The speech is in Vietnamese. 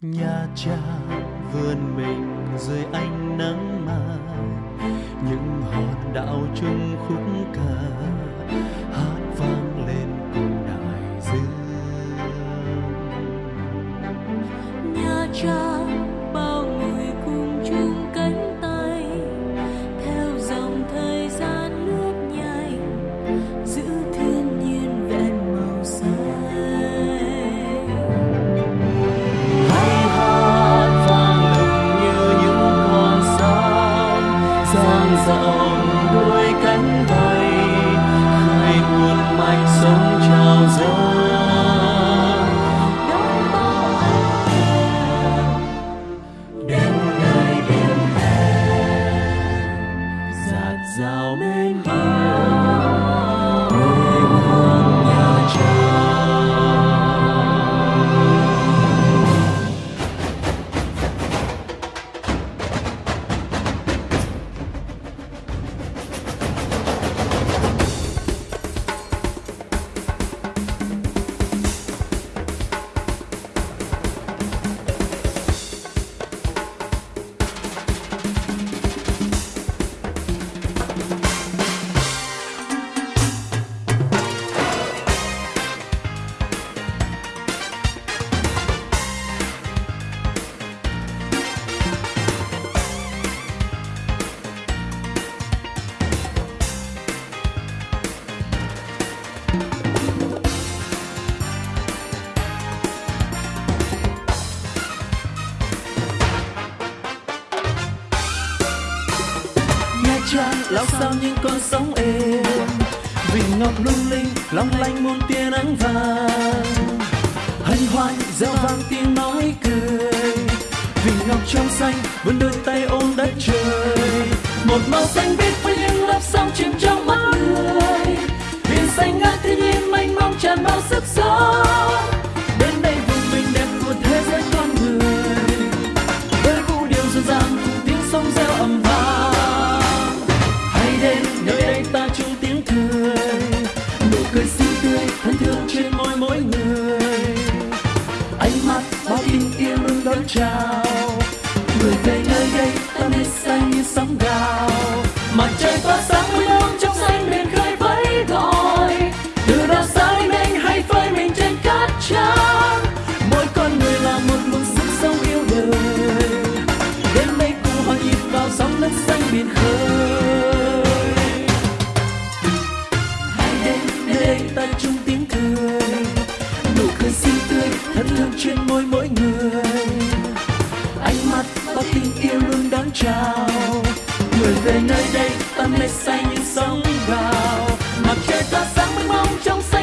nhà cha vươn mình dưới ánh nắng mai những hòn đảo chung khúc ca. dang rộng đôi cánh bay khơi nguồn mạch sống trào dâng Trang lao sao những con sóng êm. Vịnh ngọc lung linh, long lanh muôn tia nắng vàng. Hân hoan, reo vang tiếng nói cười. Vịnh ngọc trong xanh, vươn đôi tay ôm đất trời. Một màu xanh biếc với những lớp sóng chìm trong mắt người. Biển xanh ngát thiên nhiên, mênh mông tràn bao sức sống tươi thân thương trên môi mỗi người. Ánh mắt bao tình yêu luôn đón chào. Người về nơi đây, ta mê xanh như sóng gào. Mặt trời tỏa sáng trên môi mỗi người. Ánh mắt bao tình yêu luôn đón chào. Người về nơi đây, ta mê say như sóng gào. Mặt trời ta sáng mênh mông trong xanh